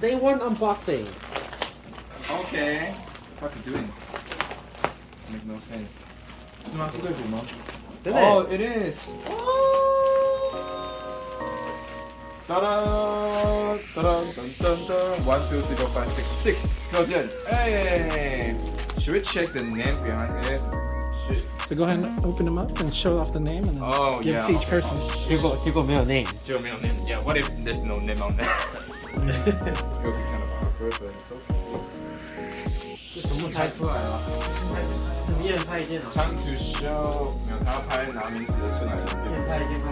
Day one unboxing. Okay. What you doing? Make no sense. 是吗？是对虎吗？对不对？ Oh, it is. Da da da da dun dun dun. One, two, three, four, five, six, six. 六件. Hey. Should we check the name behind it? Should. So go ahead and open them up and show off the name and then Oh give yeah. to each person. 结果结果没有 name。就没有 name. Yeah. What if there's no name on that? it would be kind of awkward, but it's okay. 这全部猜出来了。一人拍一件啊。 Time to show. 没有，他要拍拿名字的顺序。一人拍一件拍。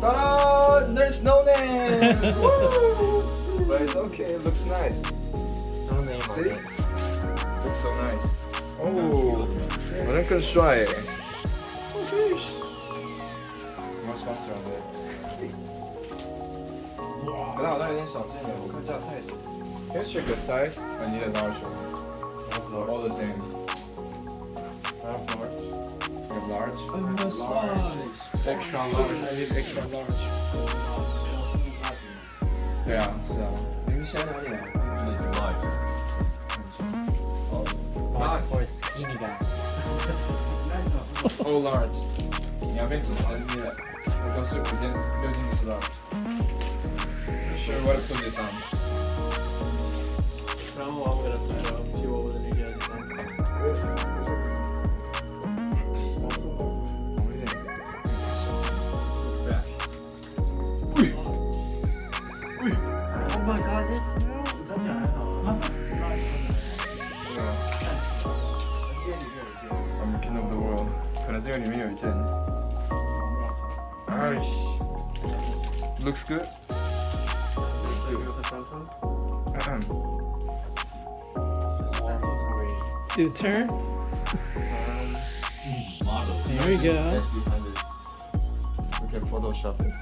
Ta-da! There's no name! Woo! But it's okay, it looks nice. No name on See? it. Looks so nice. Oh, 好像更帅耶。More sponsor on it. 可是好像有点少见耶，我看一下 size. Can you check the size? I need a large one. All the same. A large? Extra large. I need extra large. 对啊，是啊。您现在哪里啊？ Not for skinny guy. Oh large，你要变紧身的，我都是五件六件都是 large。Sure what to put this on？然后我给他拍了，比我的那件。Oh my god, this smell！我穿起来还好啊。I'm the king of the world，可能是因为里面有一件。哎，Looks good。 Do the turn. There we go. We can Photoshop it.